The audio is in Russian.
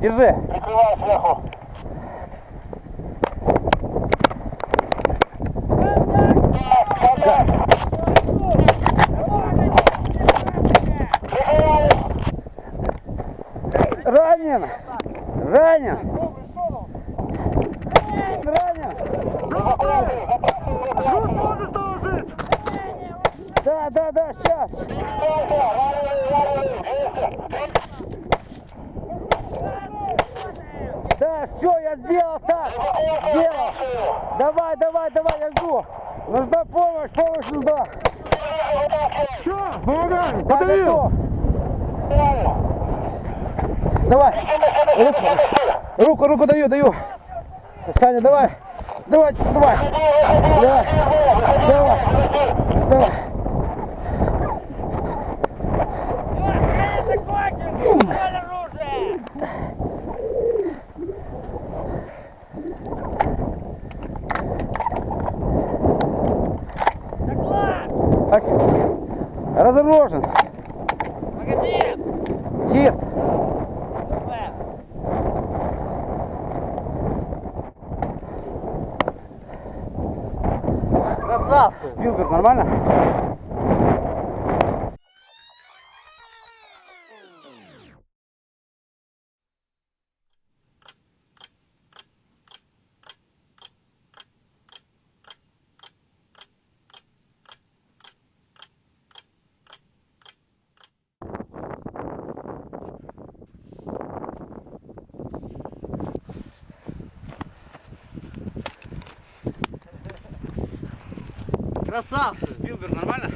Держи. Прикрываю сверху. Ранен. Ранен. Ранен. Да, да, да, сейчас. Да, все, я сделал так. Сделал. Давай, давай, давай, я жду. Нужна помощь, помощь нужна. Все, помогай, Да, подавил. Давай. Руку, руку, руку даю, даю. Саня. Давай, давай. Давай. Давай. Так. Разоружен. Чист. Красавцы! Спилберг, нормально? Красавцы! Спилберг, нормально?